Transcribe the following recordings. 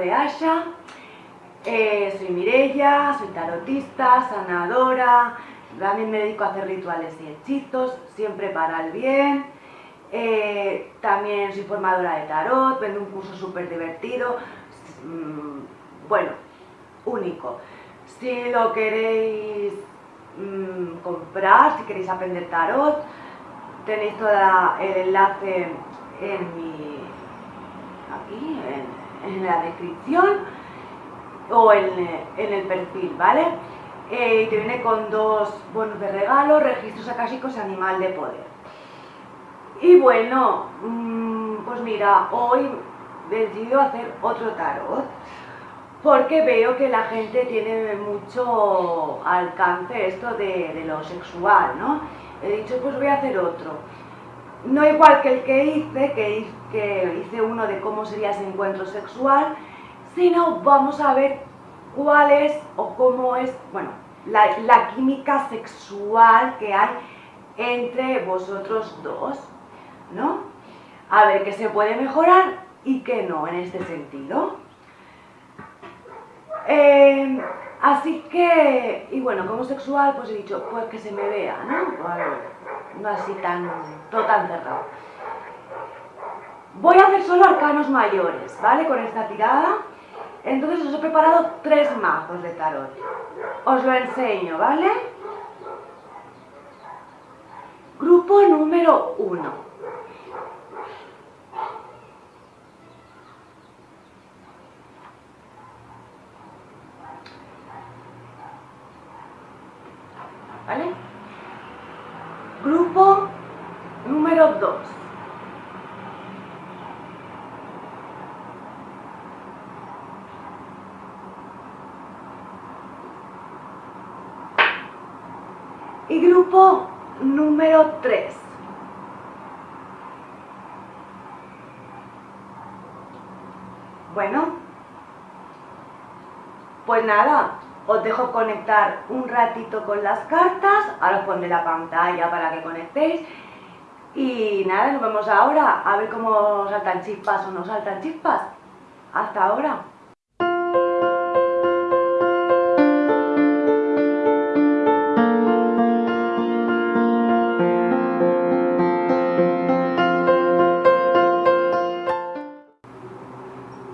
de Asha. Eh, soy Mirella, soy tarotista, sanadora, también me dedico a hacer rituales y hechizos, siempre para el bien. Eh, también soy formadora de tarot, vendo un curso súper divertido, mm, bueno, único. Si lo queréis mm, comprar, si queréis aprender tarot, tenéis todo el enlace en mi aquí en, la descripción o en, el perfil, ¿vale? Eh, te viene con dos bonos de regalo, registros acásicos y animal de poder. Y bueno, mm, pues mira, hoy he decidido hacer otro tarot porque veo que la gente tiene mucho alcance esto de lo sexual, ¿no? He dicho, pues voy a hacer otro no igual que el que hice, que, hice uno de cómo sería ese encuentro sexual, sino vamos a ver cuál es o cómo es, bueno, la, química sexual que hay entre vosotros dos, ¿no? A ver qué se puede mejorar y qué no en este sentido. Eh, así que, y bueno, como sexual, pues he dicho, pues que se me vea, ¿no? No así tan, todo tan cerrado. Voy a hacer solo arcanos mayores, ¿vale? Con esta tirada. Entonces os he preparado tres mazos de tarot. Os lo enseño, ¿vale? Grupo número uno. ¿Vale? Grupo 2. Y grupo número 3. Bueno, pues nada, os dejo conectar un ratito con las cartas, ahora os pondré la pantalla para que conectéis y nada, nos vemos ahora a ver cómo saltan chispas o no saltan chispas. Hasta ahora.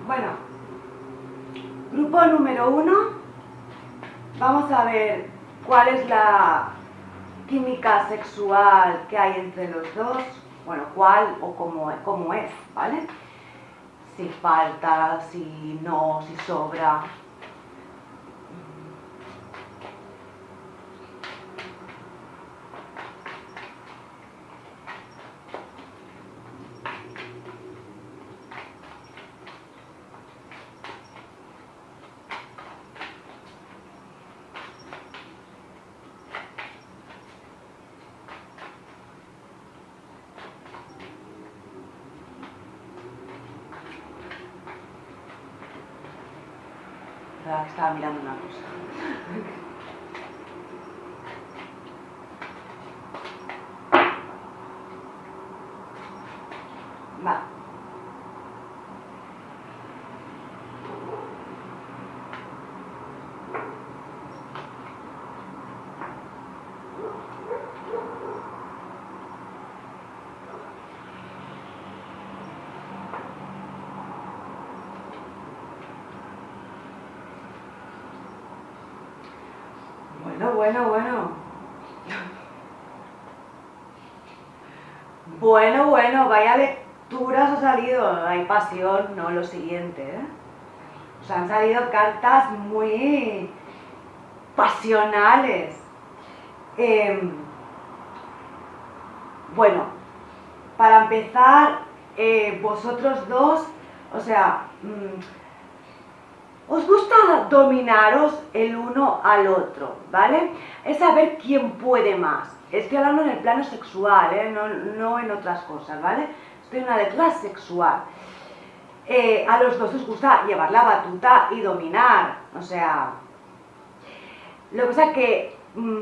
Bueno, grupo número uno Vamos a ver cuál es la química sexual que hay entre los dos, bueno, cuál o cómo, es, ¿vale? Si falta, si no, si sobra, estaba mirando una cosa. Va. Bueno, bueno, bueno. Bueno, bueno, vaya lecturas ha salido. Hay pasión, no lo siguiente, ¿eh? O han salido cartas muy pasionales. Em, bueno, para empezar, eh, vosotros dos, o sea, mm, os gusta dominaros el uno al otro, ¿vale? Es saber quién puede más. Estoy hablando en el plano sexual, ¿eh? no, en otras cosas, ¿vale? Estoy en una lectura sexual. Eh, a los dos os gusta llevar la batuta y dominar, o sea... Lo que pasa es que, mm,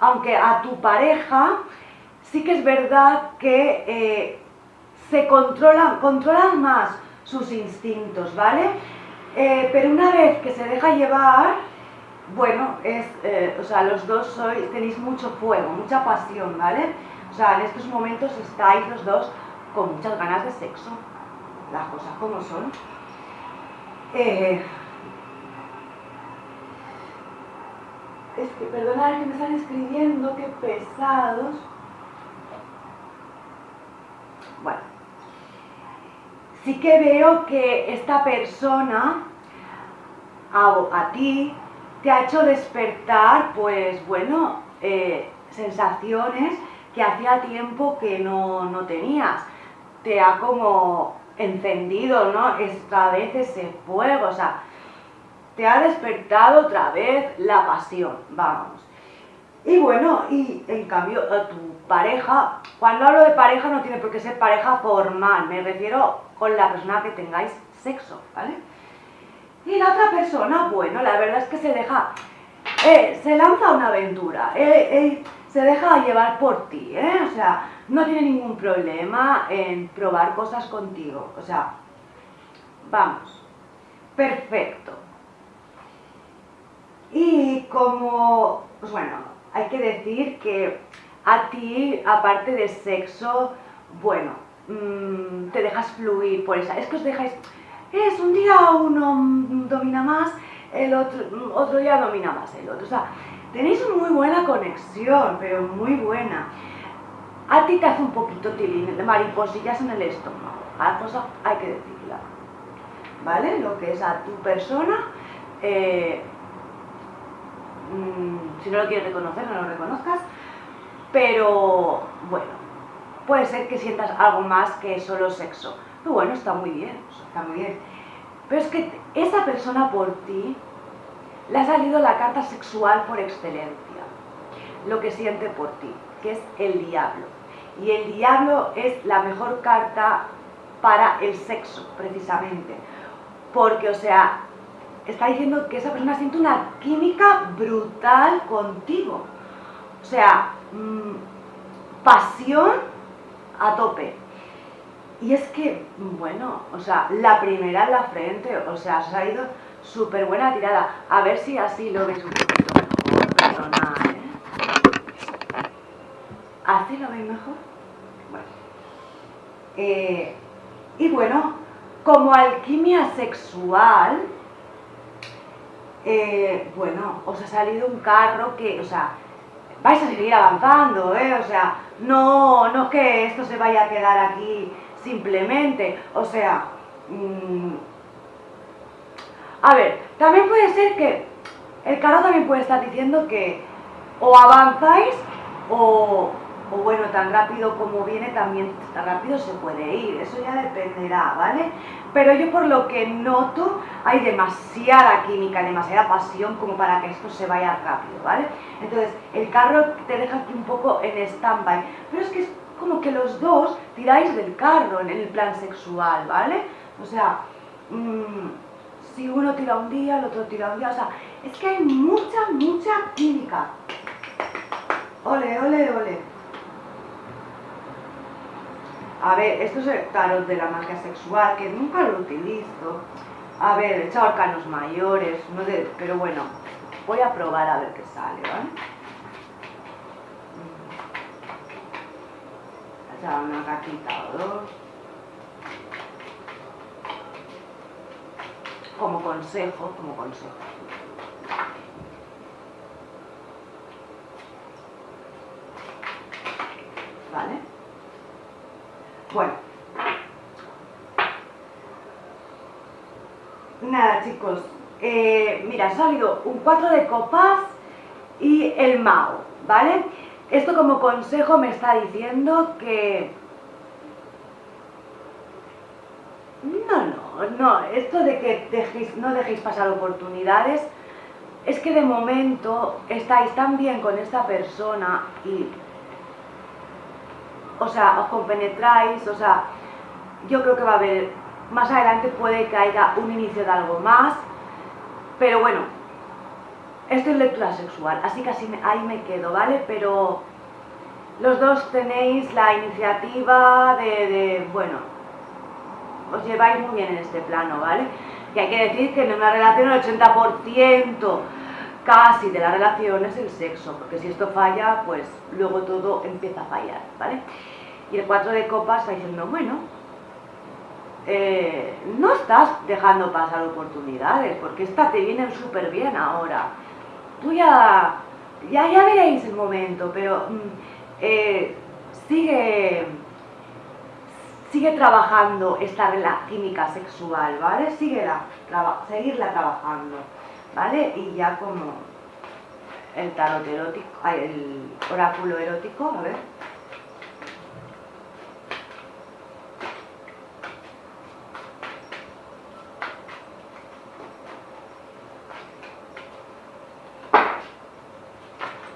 aunque a tu pareja, sí que es verdad que eh, se controlan, controlan más sus instintos, ¿vale? Eh, pero una vez que se deja llevar, bueno, es, eh, o sea, los dos sois, tenéis mucho fuego, mucha pasión, ¿vale? O sea, en estos momentos estáis los dos con muchas ganas de sexo, las cosas como son. Eh, es que, perdonad que me están escribiendo, qué pesados. Bueno, sí que veo que esta persona a, ti te ha hecho despertar, pues bueno, eh, sensaciones que hacía tiempo que no, no, tenías. Te ha como encendido, ¿no? Esta vez ese fuego, o sea, te ha despertado otra vez la pasión, vamos. Y bueno, y en cambio tu pareja, cuando hablo de pareja no tiene por qué ser pareja formal, me refiero con la persona que tengáis sexo, ¿vale? Y la otra persona, bueno, la verdad es que se deja, eh, se lanza una aventura, eh, eh, se deja llevar por ti, ¿eh? O sea, no tiene ningún problema en probar cosas contigo, o sea, vamos, perfecto. Y como, pues bueno, hay que decir que a ti, aparte de sexo, bueno, mm, te dejas fluir por esa. Es que os dejáis, es un día uno domina más, el otro, otro día domina más el otro. O sea, tenéis muy buena conexión, pero muy buena. A ti te hace un poquito tilín, mariposillas en el estómago. A cosa hay que decirla. ¿Vale? Lo que es a tu persona, eh, Mm, si no lo quieres reconocer, no lo reconozcas, pero bueno, puede ser que sientas algo más que solo sexo. Pero bueno, está muy bien, está muy bien. Pero es que esa persona por ti le ha salido la carta sexual por excelencia, lo que siente por ti, que es el diablo. Y el diablo es la mejor carta para el sexo, precisamente. Porque, o sea, está diciendo que esa persona siente una química brutal contigo. O sea, mm, pasión a tope. Y es que, bueno, o sea, la primera en la frente, o sea, se ha ido súper buena tirada. A ver si así lo veis un poquito mejor, ¿eh? ¿Así lo veis mejor? Bueno. Eh, y bueno, como alquimia sexual, eh, bueno, os ha salido un carro que, o sea, vais a seguir avanzando, ¿eh? O sea, no, no que esto se vaya a quedar aquí simplemente, o sea, mm, a ver, también puede ser que el carro también puede estar diciendo que o avanzáis o, o bueno, tan rápido como viene también tan rápido se puede ir, eso ya dependerá, ¿vale? Pero yo por lo que noto hay demasiada química, demasiada pasión como para que esto se vaya rápido, ¿vale? Entonces el carro te deja aquí un poco en stand-by, pero es que es como que los dos tiráis del carro en el plan sexual, ¿vale? O sea, mmm, si uno tira un día, el otro tira un día, o sea, es que hay mucha, mucha química. Ole, ole, ole. A ver, esto es el tarot de la magia sexual, que nunca lo utilizo. A ver, he echado arcanos mayores, no de, pero bueno, voy a probar a ver qué sale, ¿vale? He echado una cartita o dos. Como consejo, como consejo. ¿Vale? Bueno. Nada, chicos. Eh, mira, ha salido un 4 de copas y el Mao, ¿vale? Esto como consejo me está diciendo que... No, no, no, esto de que no dejéis pasar oportunidades, es que de momento estáis tan bien con esta persona y o sea, os compenetráis, o sea, yo creo que va a haber, más adelante puede que haya un inicio de algo más, pero bueno, esto es lectura sexual, así que así ahí me quedo, ¿vale? Pero los dos tenéis la iniciativa de, bueno, os lleváis muy bien en este plano, ¿vale? Y hay que decir que en una relación el 80% casi de la relación es el sexo, porque si esto falla, pues luego todo empieza a fallar, ¿vale? Y el 4 de copas está diciendo, bueno, eh, no estás dejando pasar oportunidades, porque esta te viene súper bien ahora. Tú ya, ya, ya veréis el momento, pero mm, eh, sigue, sigue trabajando esta química sexual, ¿vale? Síguela, seguirla trabajando, ¿vale? Y ya como el tarot erótico, el oráculo erótico, a ver.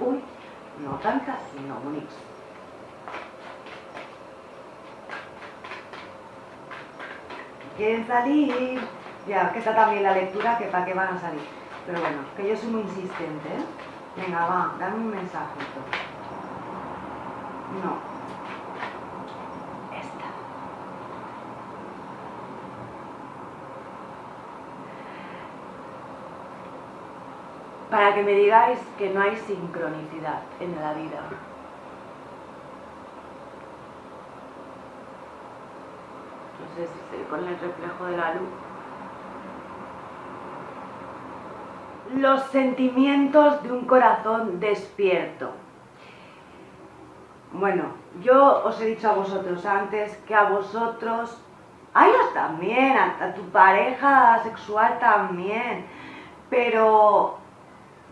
Uy, no tantas, sino bonitos. ¿Quieren salir? Ya, que está también la lectura, que para qué van a salir. Pero bueno, que yo soy muy insistente, ¿eh? Venga, va, dame un mensajito. No. Esta. Para que me digáis que no hay sincronicidad en la vida. Estoy con el reflejo de la luz. Los sentimientos de un corazón despierto. Bueno, yo os he dicho a vosotros antes que a vosotros, a ellos también, a, tu pareja sexual también, pero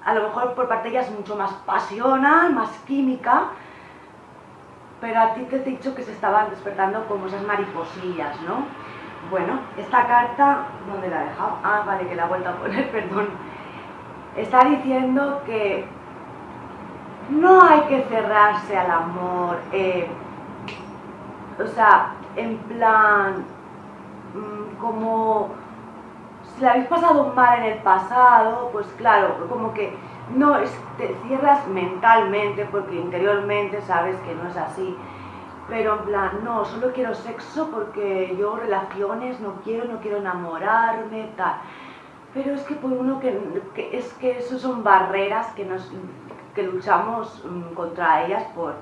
a lo mejor por parte de ella es mucho más pasional, más química, pero a ti te he dicho que se estaban despertando como esas mariposillas, ¿no? Bueno, esta carta, ¿dónde la he dejado? Ah, vale, que la he vuelto a poner, perdón está diciendo que no hay que cerrarse al amor, eh, o sea, en plan, mm, como si la habéis pasado mal en el pasado, pues claro, como que no te cierras mentalmente porque interiormente sabes que no es así, pero en plan, no, solo quiero sexo porque yo relaciones no quiero, no quiero enamorarme, tal. Pero es que por uno que, es que eso son barreras que, nos, que luchamos mm, contra ellas por,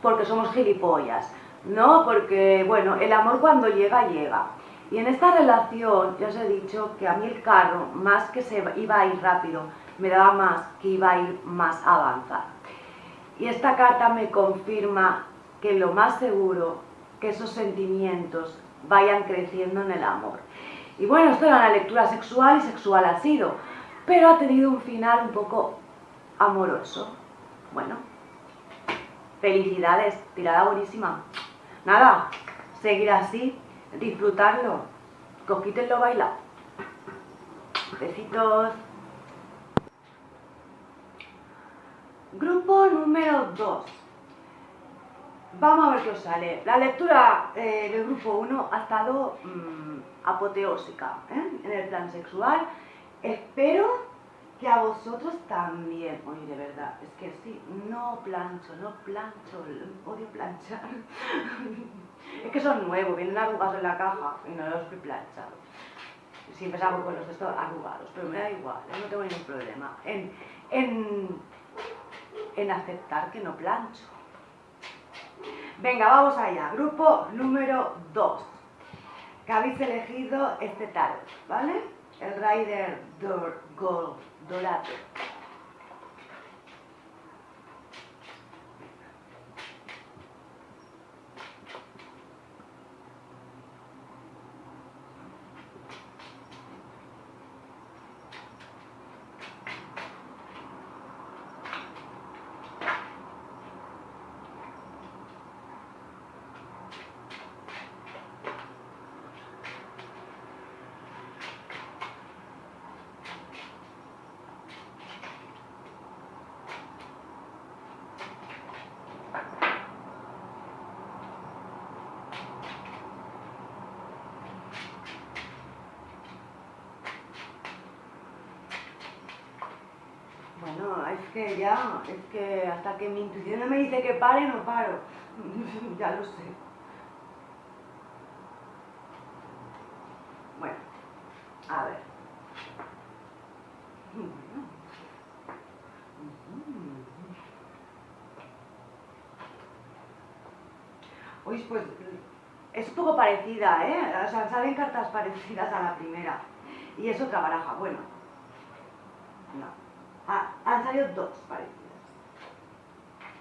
porque somos gilipollas, ¿no? Porque, bueno, el amor cuando llega, llega. Y en esta relación, ya os he dicho que a mí el carro, más que se iba a ir rápido, me daba más que iba a ir más a avanzar. Y esta carta me confirma que lo más seguro que esos sentimientos vayan creciendo en el amor. Y bueno, esto era una lectura sexual y sexual ha sido, pero ha tenido un final un poco amoroso. Bueno, felicidades, tirada buenísima. Nada, seguir así, disfrutarlo, coquítenlo bailar. Besitos. Grupo número 2. Vamos a ver qué os sale. La lectura eh, del grupo 1 ha estado mm, apoteósica ¿eh? en el plan sexual. Espero que a vosotros también. Oye, de verdad, es que sí, no plancho, no plancho, odio planchar. es que son nuevos, vienen arrugados en la caja y no los he planchado. Siempre salgo con los estos arrugados, pero me da igual, ¿eh? no tengo ningún problema en, en, en aceptar que no plancho. Venga, vamos allá. Grupo número 2. Que habéis elegido este tarot, ¿vale? El Rider Gold Dorado. Bueno, es que ya, es que hasta que mi intuición no me dice que pare, no paro. ya lo sé. A ver. Uy, pues es un poco parecida, ¿eh? O sea, salen cartas parecidas a la primera. Y es otra baraja, bueno. Dos parecidas.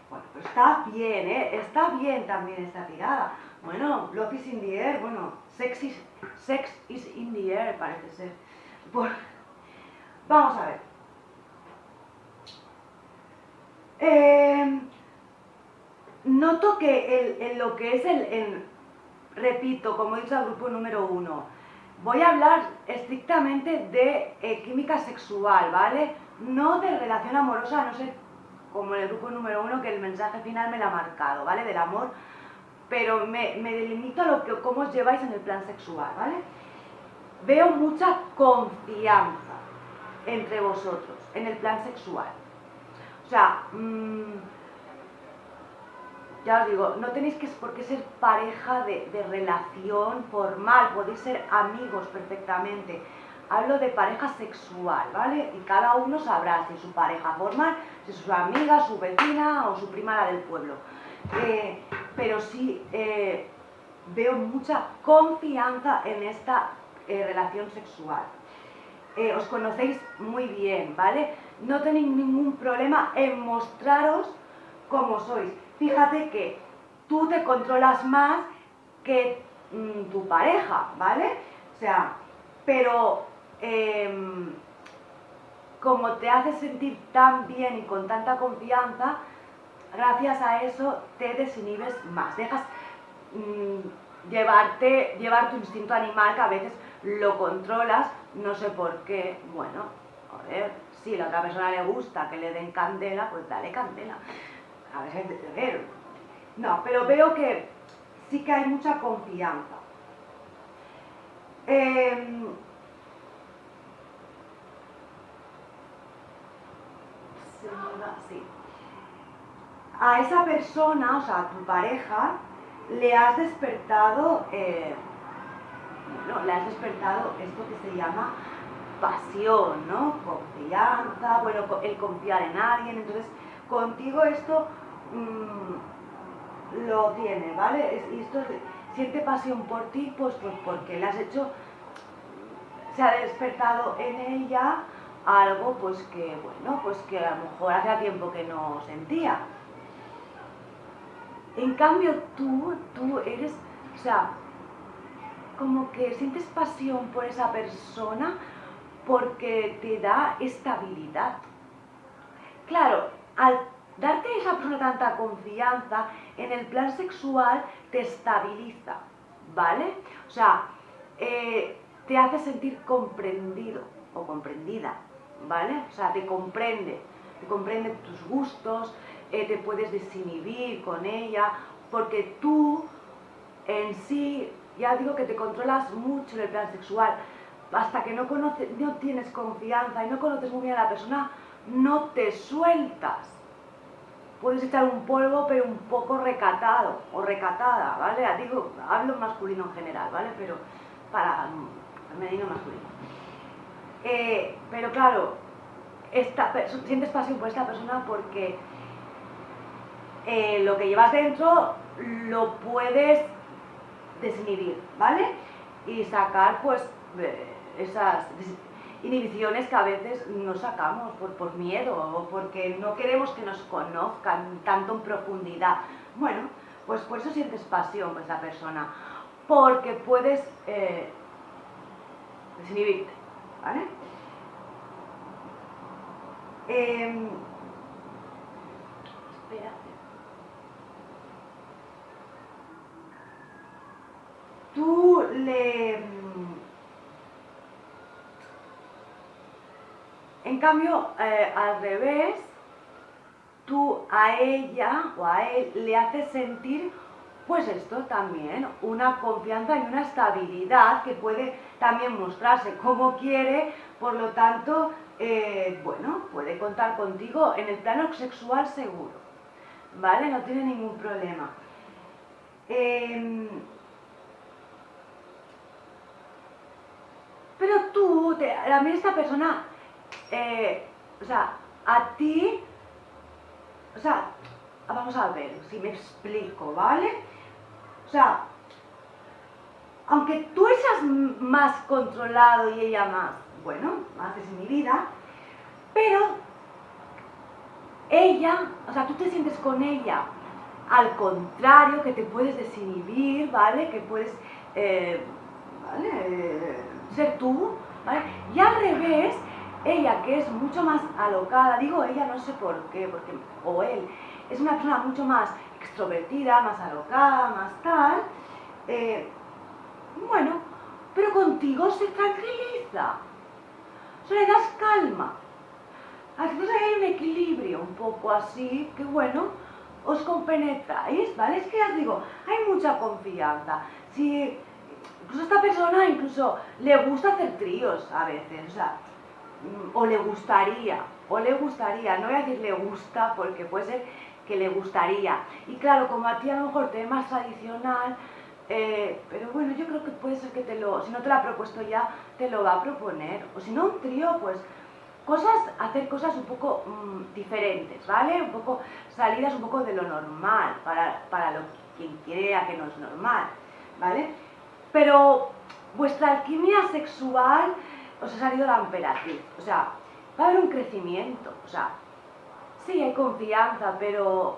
Bueno, pues está bien, ¿eh? Está bien también esta tirada. Bueno, Love is in the air, bueno, sex is, in the air parece ser. Bueno, vamos a ver. Eh, noto que en lo que es el, repito, como he dicho al grupo número uno, voy a hablar estrictamente de eh, química sexual, ¿vale? No de relación amorosa, no sé, como en el grupo número uno, que el mensaje final me lo ha marcado, ¿vale? Del amor, pero me, delimito a lo que, cómo os lleváis en el plan sexual, ¿vale? Veo mucha confianza entre vosotros en el plan sexual. O sea, mmm, ya os digo, no tenéis que por qué ser pareja de, relación formal, podéis ser amigos perfectamente. Hablo de pareja sexual, ¿vale? Y cada uno sabrá si su pareja formal, si su amiga, su vecina o su prima la del pueblo. Eh, pero sí eh, veo mucha confianza en esta eh, relación sexual. os conocéis muy bien, ¿vale? No tenéis ningún problema en mostraros como sois fíjate que tú te controlas más que mm, tu pareja, ¿vale? O sea, pero em, como te hace sentir tan bien y con tanta confianza, gracias a eso te desinhibes más, dejas mm, llevarte, llevar tu instinto animal que a veces lo controlas, no sé por qué, bueno, a ver, si a la otra persona le gusta que le den candela, pues dale candela. A ver, no, pero veo que sí que hay mucha confianza. Em, a esa persona, o sea, a tu pareja, le has despertado, eh, bueno, le has despertado esto que se llama pasión, ¿no? Confianza, bueno, el confiar en alguien, entonces contigo esto mm, lo tiene, ¿vale? y esto siente pasión por ti, pues, pues porque le has hecho, se ha despertado en ella algo pues que, bueno, pues que a lo mejor hacía tiempo que no sentía. En cambio tú, tú eres, o sea, como que sientes pasión por esa persona porque te da estabilidad. Claro, al darte a esa persona tanta confianza, en el plan sexual te estabiliza, ¿vale? O sea, eh, te hace sentir comprendido o comprendida, ¿vale? O sea, te comprende, te comprende tus gustos, eh, te puedes desinhibir con ella, porque tú en sí, ya digo que te controlas mucho en el plan sexual, hasta que no, conoces, no tienes confianza y no conoces muy bien a la persona, no te sueltas. Puedes echar un polvo, pero un poco recatado o recatada, ¿vale? Digo, hablo masculino en general, ¿vale? Pero para femenino masculino. Eh, pero claro, esta, sientes pasión por esta persona porque eh, lo que llevas dentro lo puedes desinhibir, ¿vale? Y sacar pues esas inhibiciones que a veces no sacamos por, miedo o porque no queremos que nos conozcan tanto en profundidad. Bueno, pues por eso sientes pasión por esa persona, porque puedes eh, desinhibirte, ¿vale? Em, Tú le En cambio, eh, al revés, tú a ella o a él le haces sentir, pues esto también, una confianza y una estabilidad que puede también mostrarse como quiere, por lo tanto, eh, bueno, puede contar contigo en el plano sexual seguro, ¿vale? No tiene ningún problema. Em, pero tú te, a mí esta persona, eh, o sea, a ti, o sea, vamos a ver si me explico, ¿vale? O sea, aunque tú seas más controlado y ella más, bueno, más mi vida, pero ella, o sea, tú te sientes con ella, al contrario, que te puedes desinhibir, ¿vale? Que puedes, eh, ¿vale? Ser tú, ¿vale? Y al revés, ella que es mucho más alocada, digo ella no sé por qué, porque, o él, es una persona mucho más extrovertida, más alocada, más tal, eh, bueno, pero contigo se tranquiliza, o sea, le das calma. Entonces hay un equilibrio un poco así, que bueno, os compenetráis, ¿vale? Es que ya os digo, hay mucha confianza. Si incluso esta persona incluso le gusta hacer tríos a veces, o sea, mm, o le gustaría, o le gustaría, no voy a decir le gusta porque puede ser que le gustaría. Y claro, como a ti a lo mejor te es más tradicional, eh, pero bueno, yo creo que puede ser que te lo, si no te lo ha propuesto ya, te lo va a proponer. O si no, un trío, pues cosas, hacer cosas un poco mm, diferentes, ¿vale? Un poco salidas un poco de lo normal, para, para lo quien crea que no es normal, ¿vale? Pero vuestra alquimia sexual os ha salido la emperatriz, o sea, va a haber un crecimiento, o sea, sí hay confianza, pero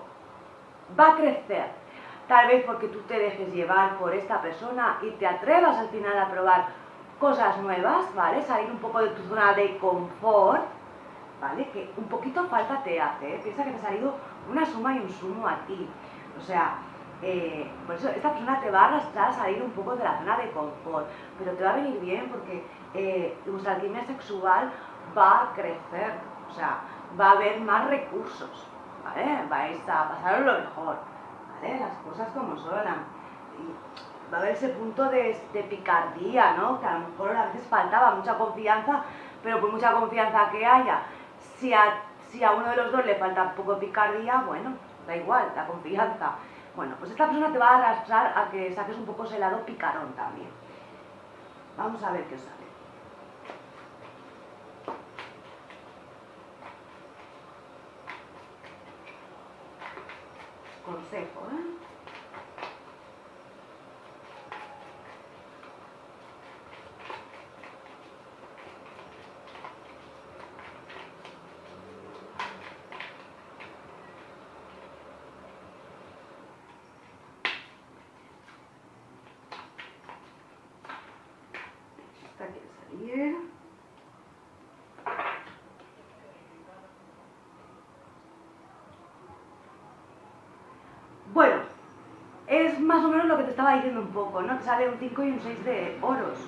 va a crecer. Tal vez porque tú te dejes llevar por esta persona y te atrevas al final a probar cosas nuevas, ¿vale? Salir un poco de tu zona de confort, ¿vale? Que un poquito falta te hace, ¿eh? Piensa que te ha salido una suma y un sumo a ti. O sea, eh, por eso esta persona te va a arrastrar a salir un poco de la zona de confort, pero te va a venir bien porque eh, alquimia sexual va a crecer, o sea, va a haber más recursos, ¿vale? Vais a pasar lo mejor, ¿vale? Las cosas como son. Y va a haber ese punto de, picardía, ¿no? Que a lo mejor a veces faltaba mucha confianza, pero por mucha confianza que haya, si a, si a uno de los dos le falta un poco de picardía, bueno, da igual, la confianza. Bueno, pues esta persona te va a arrastrar a que saques un poco ese lado picarón también. Vamos a ver qué sale. Consejo, ¿eh? Bueno, es más o menos lo que te estaba diciendo un poco, ¿no? Te sale un 5 y un 6 de oros.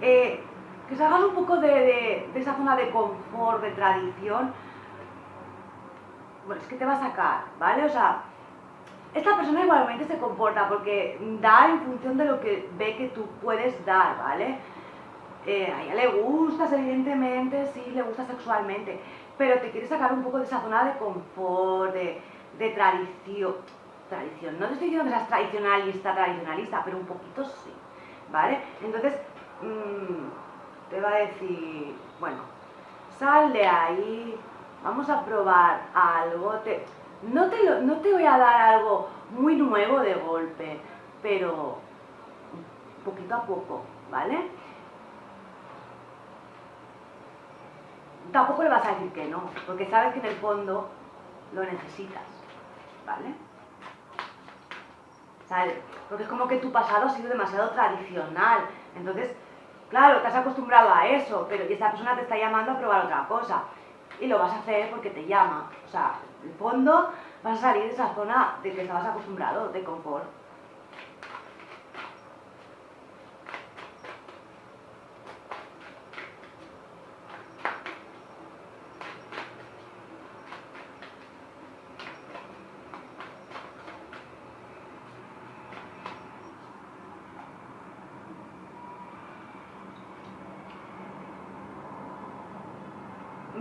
Eh, que salgas un poco de, esa zona de confort, de tradición. Bueno, es que te va a sacar, ¿vale? O sea, esta persona igualmente se comporta porque da en función de lo que ve que tú puedes dar, ¿vale? Eh, a ella le gustas, evidentemente, sí, le gusta sexualmente, pero te quiere sacar un poco de esa zona de confort, de, de tradición. Tradición, no te estoy diciendo que seas tradicionalista, tradicionalista, pero un poquito sí, ¿vale? Entonces, mmm, te va a decir, bueno, sal de ahí, vamos a probar algo, no, te no te voy a dar algo muy nuevo de golpe, pero poquito a poco, ¿vale? Tampoco le vas a decir que no, porque sabes que en el fondo lo necesitas. ¿vale? Porque es como que tu pasado ha sido demasiado tradicional. Entonces, claro, te has acostumbrado a eso, pero esta persona te está llamando a probar otra cosa. Y lo vas a hacer porque te llama. O sea, en el fondo vas a salir de esa zona de que estabas acostumbrado, de confort.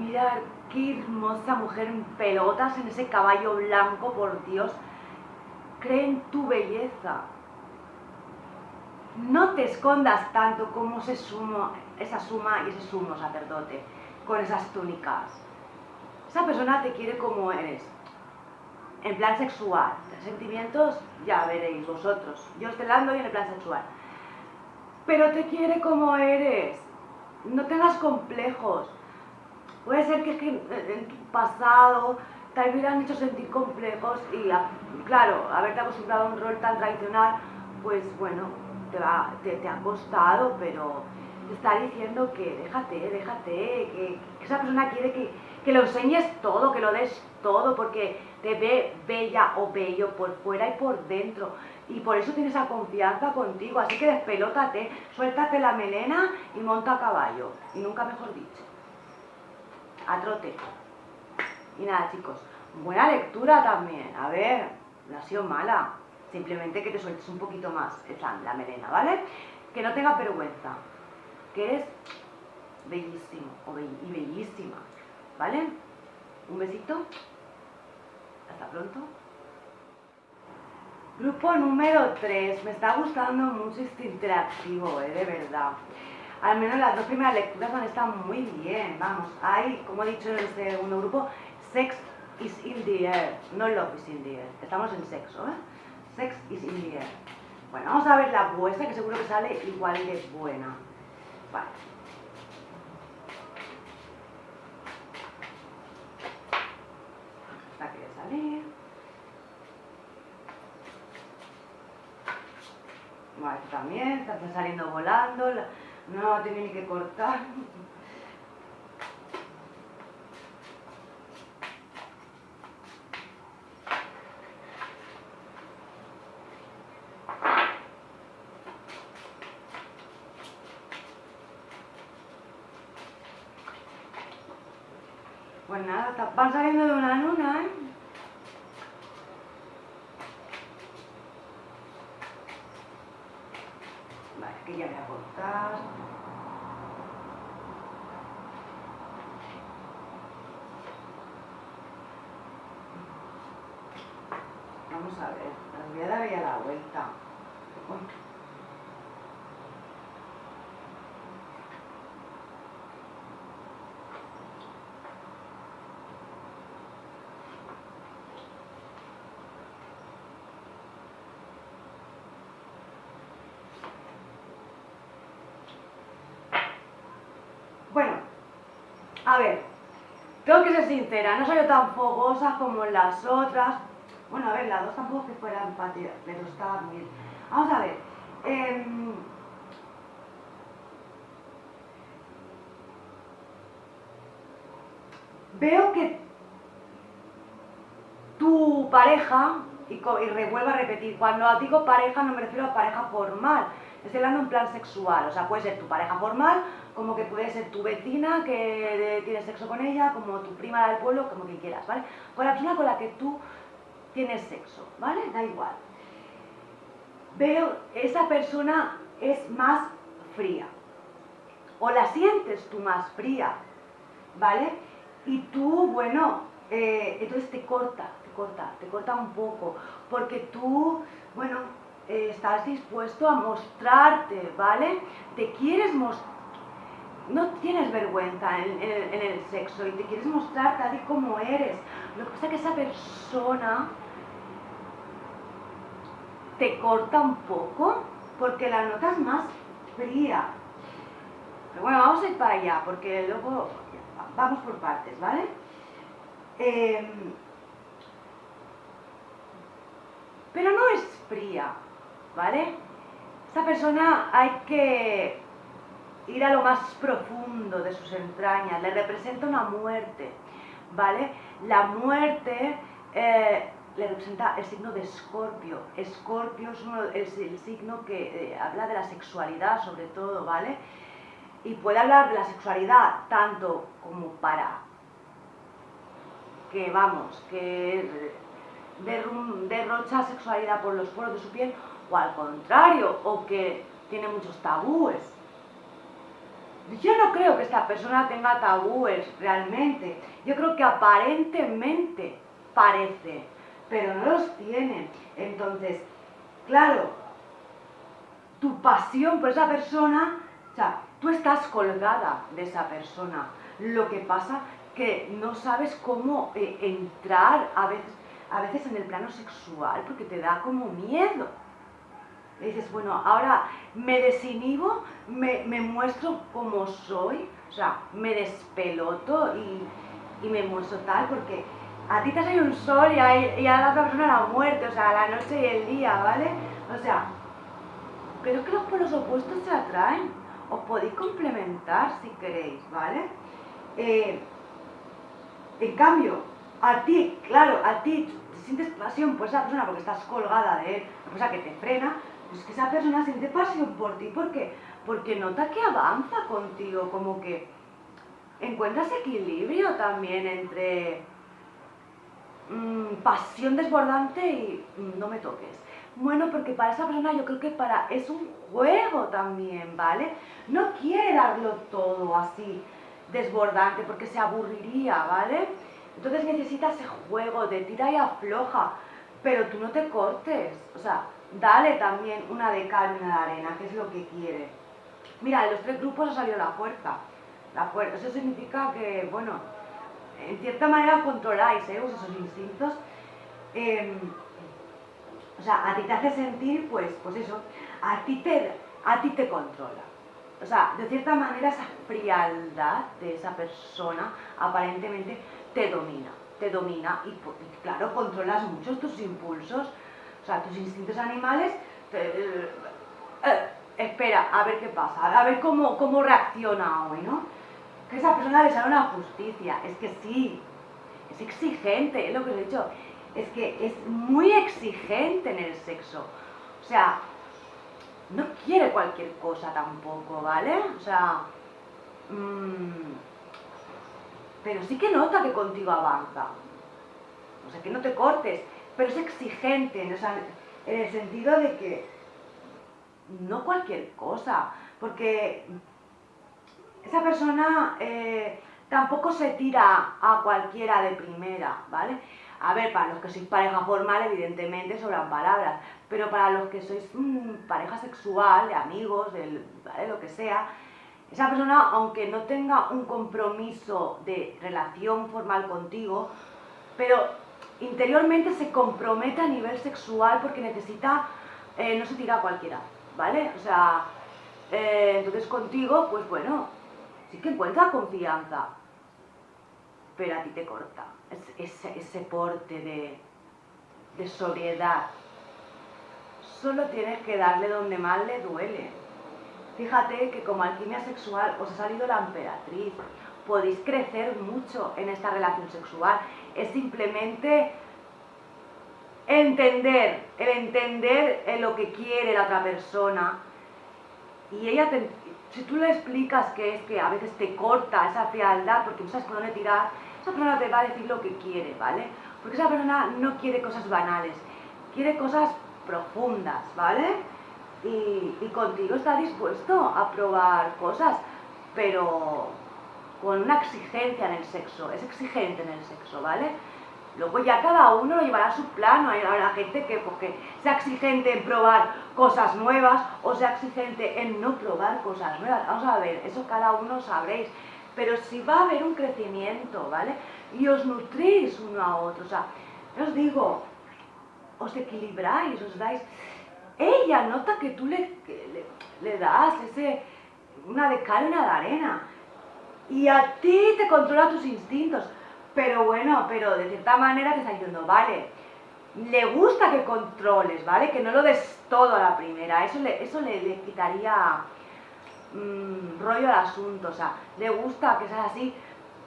Mira qué hermosa mujer en pelotas en ese caballo blanco, por Dios. Cree en tu belleza. no te escondas tanto como ese sumo, esa suma y ese sumo sacerdote con esas túnicas. Esa persona te quiere como eres, en plan sexual. Sentimientos, ya veréis vosotros. Yo estoy hablando y en el plan sexual. Pero te quiere como eres. No tengas complejos. Puede ser que, en tu pasado te hubieran hecho sentir complejos y, claro, haberte acostumbrado a un rol tan tradicional, pues bueno, te, ha costado, pero te está diciendo que déjate, déjate, que, esa persona quiere que, que lo enseñes todo, que lo des todo, porque te ve bella o bello por fuera y por dentro. Y por eso tienes esa confianza contigo. Así que despelótate, suéltate la melena y monta a caballo. Y nunca mejor dicho. A trote. Y nada, chicos. Buena lectura también. A ver, no ha sido mala. Simplemente que te sueltes un poquito más la melena, ¿vale? Que no tengas vergüenza. Que eres bellísimo y bellísima. ¿Vale? Un besito. Hasta pronto. Grupo número 3. Me está gustando mucho este interactivo, eh, de verdad. Al menos las dos primeras lecturas han estado muy bien, vamos. Hay, como he dicho en el segundo grupo, sex is in the air, no love is in the air. Estamos en sexo, ¿eh? Sex is in the air. Bueno, vamos a ver la vuestra, que seguro que sale igual de buena. Vale. salir. Bueno, también está saliendo volando, no ni que cortar. Pues nada, van saliendo de una luna, ¿eh? Que ya voy a cortar. Vamos a ver, voy a dar ya la vuelta. A ver, tengo que ser sincera, no soy tan fogosa como las otras. Bueno, a ver, las dos tampoco que fueran empatía, pero estaba muy bien. Vamos a ver. Em, veo que tu pareja, y, y revuelvo a repetir, cuando digo pareja no me refiero a pareja formal, estoy hablando en plan sexual, o sea, puede ser tu pareja formal como que puede ser tu vecina que tienes sexo con ella, como tu prima del pueblo, como que quieras, ¿vale? Con la persona con la que tú tienes sexo, ¿vale? Da igual. Veo, esa persona es más fría. O la sientes tú más fría, ¿vale? Y tú, bueno, eh, entonces te corta, te corta, te corta un poco. Porque tú, bueno, eh, estás dispuesto a mostrarte, ¿vale? Te quieres mostrar no tienes vergüenza en, el sexo y te quieres mostrar tal y como eres. Lo que pasa es que esa persona te corta un poco porque la notas más fría. Pero bueno, vamos a ir para allá porque luego vamos por partes, ¿vale? Em, pero no es fría, ¿vale? Esa persona hay que ir a lo más profundo de sus entrañas, le representa una muerte, ¿vale? La muerte eh, le representa el signo de Escorpio. Escorpio es, el signo que eh, habla de la sexualidad sobre todo, ¿vale? Y puede hablar de la sexualidad tanto como para que, vamos, que derrocha sexualidad por los poros de su piel, o al contrario, o que tiene muchos tabúes, yo no creo que esta persona tenga tabúes realmente. Yo creo que aparentemente parece, pero no los tiene. Entonces, claro, tu pasión por esa persona, o sea, tú estás colgada de esa persona. Lo que pasa que no sabes cómo eh, entrar a veces, a veces en el plano sexual porque te da como miedo. Le dices, bueno, ahora me desinhibo, me, me muestro como soy, o sea, me despeloto y, y me muestro tal porque a ti te sale un sol y a, y la otra persona la muerte, o sea, la noche y el día, ¿vale? O sea, pero que los polos opuestos se atraen, os podéis complementar si queréis, ¿vale? Eh, en cambio, a ti, claro, a ti sientes pasión por esa persona porque estás colgada de él, una cosa que te frena, pues que esa persona siente pasión por ti, ¿por qué? Porque nota que avanza contigo, como que encuentras equilibrio también entre mm, pasión desbordante y mm, no me toques. Bueno, porque para esa persona yo creo que para es un juego también, ¿vale? No quiere darlo todo así desbordante porque se aburriría, ¿vale? Entonces necesita ese juego de tira y afloja, pero tú no te cortes, o sea, dale también una de cal y una de arena, que es lo que quiere. Mira, en los tres grupos ha salido la fuerza. La fuerza, eso significa que, bueno, en cierta manera controláis ¿eh? esos instintos. Em, o sea, a ti te hace sentir, pues, pues eso, a ti te, a ti te controla. O sea, de cierta manera esa frialdad de esa persona aparentemente te domina, te domina y, claro, controlas mucho tus impulsos, sea, tus instintos animales, eh, eh, espera, a ver qué pasa, a ver cómo, cómo reacciona hoy, ¿no? Que esa persona le sale una justicia, es que sí, es exigente, es lo que os he dicho, es que es muy exigente en el sexo. O sea, no quiere cualquier cosa tampoco, ¿vale? O sea, mmm, pero sí que nota que contigo avanza. O sea, que no te cortes, pero es exigente en, el sentido de que no cualquier cosa, porque esa persona eh, tampoco se tira a cualquiera de primera, ¿vale? A ver, para los que sois pareja formal, evidentemente sobran palabras, pero para los que sois mm, pareja sexual, de amigos, de lo que sea, esa persona, aunque no tenga un compromiso de relación formal contigo, pero interiormente se compromete a nivel sexual porque necesita, eh, no se tira a cualquiera, ¿vale? O sea, eh, entonces contigo, pues bueno, sí que encuentra confianza, pero a ti te corta ese, porte de, de sobriedad. Solo tienes que darle donde más le duele. Fíjate que como alquimia sexual os ha salido la emperatriz. Podéis crecer mucho en esta relación sexual. Es simplemente entender, el entender lo que quiere la otra persona. Y ella, si tú le explicas que es que a veces te corta esa frialdad porque no sabes por dónde tirar, esa persona te va a decir lo que quiere, ¿vale? Porque esa persona no quiere cosas banales, quiere cosas profundas, ¿vale? Y, contigo está dispuesto a probar cosas, pero con una exigencia en el sexo, es exigente en el sexo, ¿vale? Luego ya cada uno lo llevará a su plano, hay la gente que porque sea exigente en probar cosas nuevas o sea exigente en no probar cosas nuevas. Vamos a ver, eso cada uno sabréis pero si va a haber un crecimiento, ¿vale? Y os nutrís uno a otro, o sea, os digo, os equilibráis, os dais... Ella nota que tú le, le, das ese, una de cal y una de arena, y a ti te controla tus instintos, pero bueno, pero de cierta manera te está diciendo, vale, le gusta que controles, ¿vale? Que no lo des todo a la primera, eso le, eso le, le quitaría mmm, rollo al asunto, o sea, le gusta que sea así,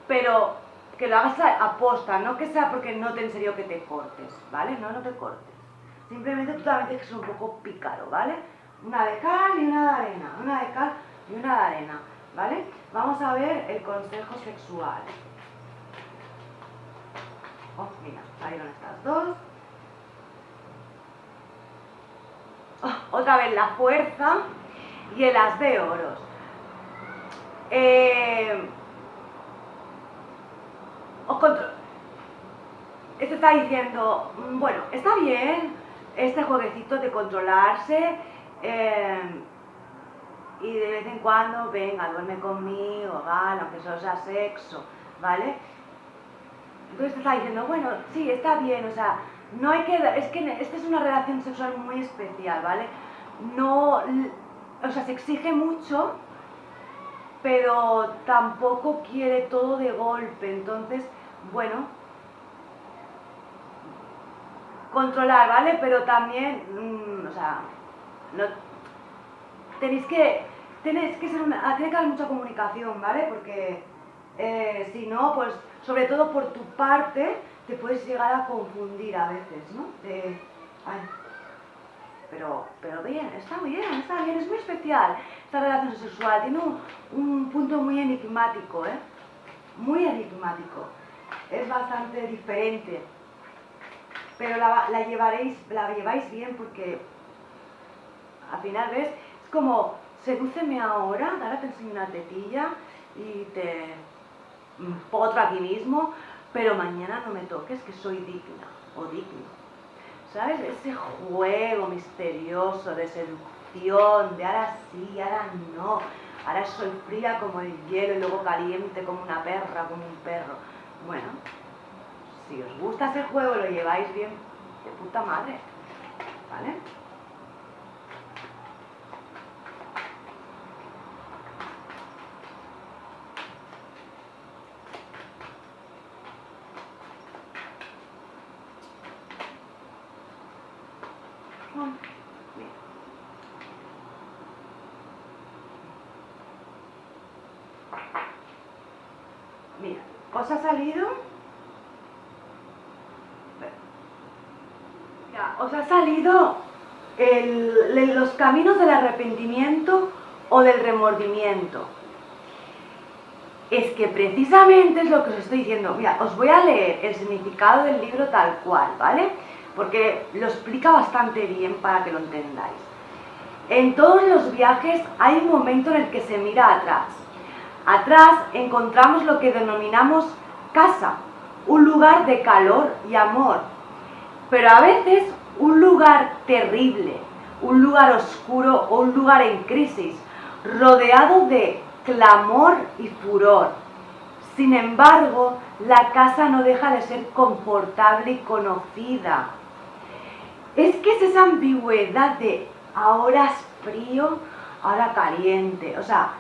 pero que lo hagas a posta, no que sea porque no te en serio que te cortes, ¿vale? No, no te cortes. Simplemente tú también tienes que ser un poco pícaro, ¿vale? Una de cal y una de arena, una de cal y una de arena, ¿vale? Vamos a ver el consejo sexual. Oh, mira, ahí van estas dos. Oh, otra vez la fuerza y el as de oros. Eh, Esto está diciendo, mm, bueno, está bien este jueguecito de controlarse, Em, y de vez en cuando, venga, duerme conmigo, vale, aunque solo sea sexo, ¿vale? Entonces te está diciendo, bueno, sí, está bien, o sea, no hay que, es que esta es una relación sexual muy especial, ¿vale? No, o sea, se exige mucho, pero tampoco quiere todo de golpe, entonces, bueno, controlar, ¿vale? Pero también, mm, o sea, no, tenéis que, tenéis que ser tiene que haber mucha comunicación, ¿vale? Porque eh, si no, pues, sobre todo por tu parte, te puedes llegar a confundir a veces, ¿no? pero, pero bien, está bien, está bien, es muy especial esta relación sexual, tiene un, punto muy enigmático, ¿eh? Muy enigmático, es bastante diferente, pero la, la, llevaréis, la lleváis bien porque al final, ¿ves? Es como, sedúceme ahora, ahora te enseño una tetilla y te potro aquí mismo, pero mañana no me toques que soy digna o digno. ¿Sabes? Ese juego misterioso de seducción, de ahora sí, ahora no, ahora soy fría como el hielo y luego caliente como una perra, como un perro. Bueno, si os gusta ese juego, lo lleváis bien de puta madre, ¿vale? Mira, ¿os ha salido? Os ha salido los caminos del arrepentimiento o del remordimiento. Es que precisamente es lo que os estoy diciendo. Mira, os voy a leer el significado del libro tal cual, ¿vale? porque lo explica bastante bien para que lo entendáis. En todos los viajes hay un momento en el que se mira atrás. Atrás encontramos lo que denominamos casa, un lugar de calor y amor, pero a veces un lugar terrible, un lugar oscuro o un lugar en crisis, rodeado de clamor y furor. Sin embargo, la casa no deja de ser confortable y conocida es que es esa ambigüedad de ahora es frío, ahora caliente. O sea,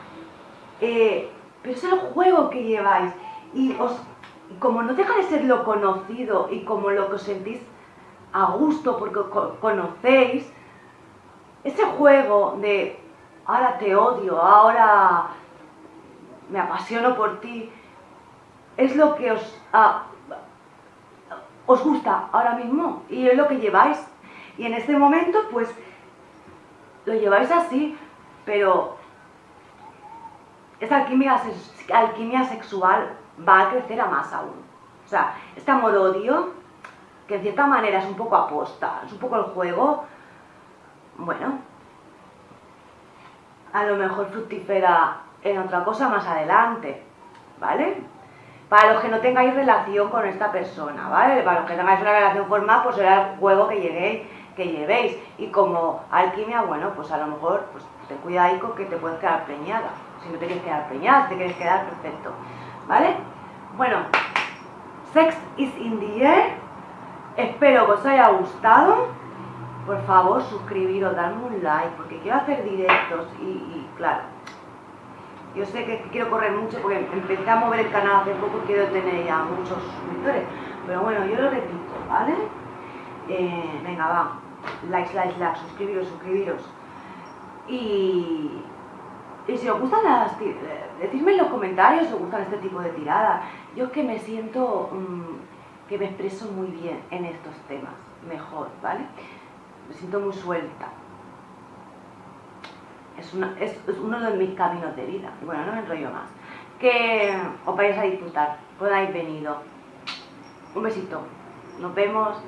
eh, pero es el juego que lleváis. Y os, como no deja de ser lo conocido y como lo que os sentís a gusto porque conocéis, ese juego de ahora te odio, ahora me apasiono por ti, es lo que os, os gusta ahora mismo y es lo que lleváis y en este momento, pues, lo lleváis así, pero esa alquimia, sexual va a crecer a más aún. O sea, este amor-odio, que en cierta manera es un poco aposta, es un poco el juego, bueno, a lo mejor fructífera en otra cosa más adelante, ¿vale? Para los que no tengáis relación con esta persona, ¿vale? Para los que tengáis una relación formal, pues será el juego que lleguéis que llevéis. Y como alquimia, bueno, pues a lo mejor pues ten cuidado que te puedes quedar preñada. Si no te quieres quedar preñada, si te quieres quedar perfecto. ¿Vale? Bueno, Sex is in the air. Espero que os haya gustado. Por favor, suscribiros, darme un like, porque quiero hacer directos y, claro, yo sé que quiero correr mucho porque empecé a mover el canal hace poco y quiero tener ya muchos suscriptores. Pero bueno, yo lo repito, ¿vale? Eh, venga, va likes, likes, likes, suscribiros, suscribiros. Y, y si os gustan las decidme en los comentarios si os gustan este tipo de tiradas. Yo es que me siento mm, que me expreso muy bien en estos temas, mejor, ¿vale? Me siento muy suelta. Es, uno de mis caminos de vida. Bueno, no me enrollo más. Que os vayáis a disfrutar, podáis venido. Un besito. Nos vemos.